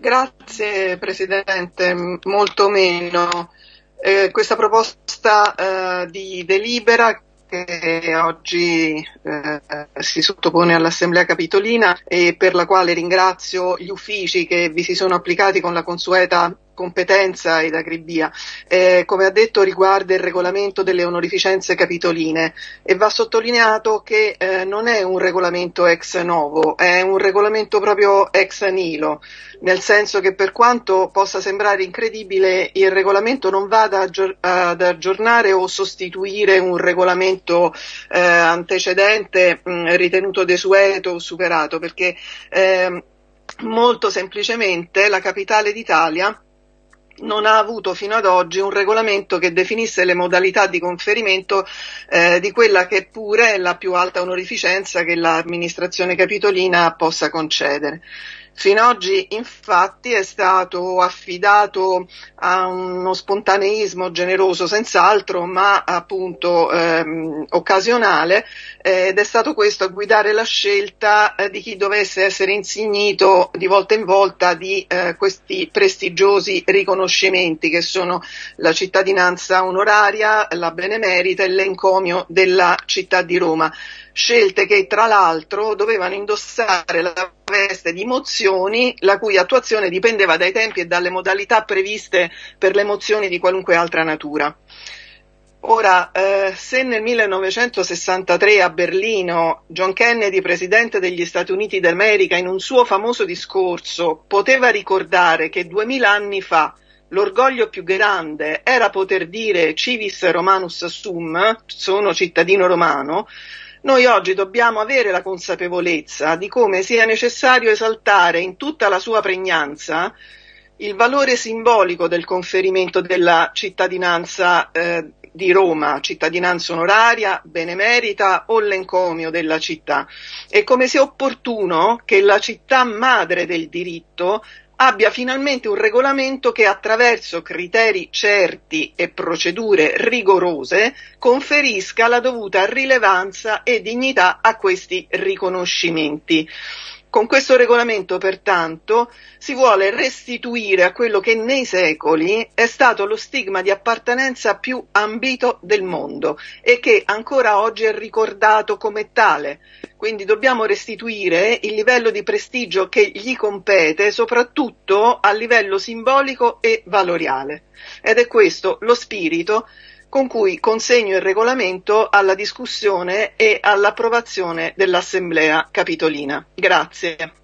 Grazie Presidente, molto meno. Eh, questa proposta eh, di delibera che oggi eh, si sottopone all'Assemblea Capitolina e per la quale ringrazio gli uffici che vi si sono applicati con la consueta competenza ed acribia, eh, come ha detto riguarda il regolamento delle onorificenze capitoline e va sottolineato che eh, non è un regolamento ex novo, è un regolamento proprio ex nilo, nel senso che per quanto possa sembrare incredibile il regolamento non va ad, ad aggiornare o sostituire un regolamento eh, antecedente mh, ritenuto desueto o superato, perché ehm, molto semplicemente la capitale d'Italia non ha avuto fino ad oggi un regolamento che definisse le modalità di conferimento eh, di quella che pure è la più alta onorificenza che l'amministrazione capitolina possa concedere. Fino ad oggi infatti è stato affidato a uno spontaneismo generoso senz'altro, ma appunto ehm, occasionale, eh, ed è stato questo a guidare la scelta eh, di chi dovesse essere insignito di volta in volta di eh, questi prestigiosi riconoscimenti che sono la cittadinanza onoraria, la benemerita e l'encomio della città di Roma. Scelte che tra l'altro dovevano indossare la veste di mozioni la cui attuazione dipendeva dai tempi e dalle modalità previste per le mozioni di qualunque altra natura. Ora, eh, se nel 1963 a Berlino John Kennedy, presidente degli Stati Uniti d'America, in un suo famoso discorso poteva ricordare che duemila anni fa l'orgoglio più grande era poter dire civis romanus sum, sono cittadino romano, noi oggi dobbiamo avere la consapevolezza di come sia necessario esaltare in tutta la sua pregnanza il valore simbolico del conferimento della cittadinanza eh, di Roma, cittadinanza onoraria, benemerita o l'encomio della città. E come sia opportuno che la città madre del diritto abbia finalmente un regolamento che attraverso criteri certi e procedure rigorose conferisca la dovuta rilevanza e dignità a questi riconoscimenti. Con questo regolamento, pertanto, si vuole restituire a quello che nei secoli è stato lo stigma di appartenenza più ambito del mondo e che ancora oggi è ricordato come tale. Quindi dobbiamo restituire il livello di prestigio che gli compete, soprattutto a livello simbolico e valoriale. Ed è questo lo spirito con cui consegno il regolamento alla discussione e all'approvazione dell'Assemblea Capitolina. Grazie.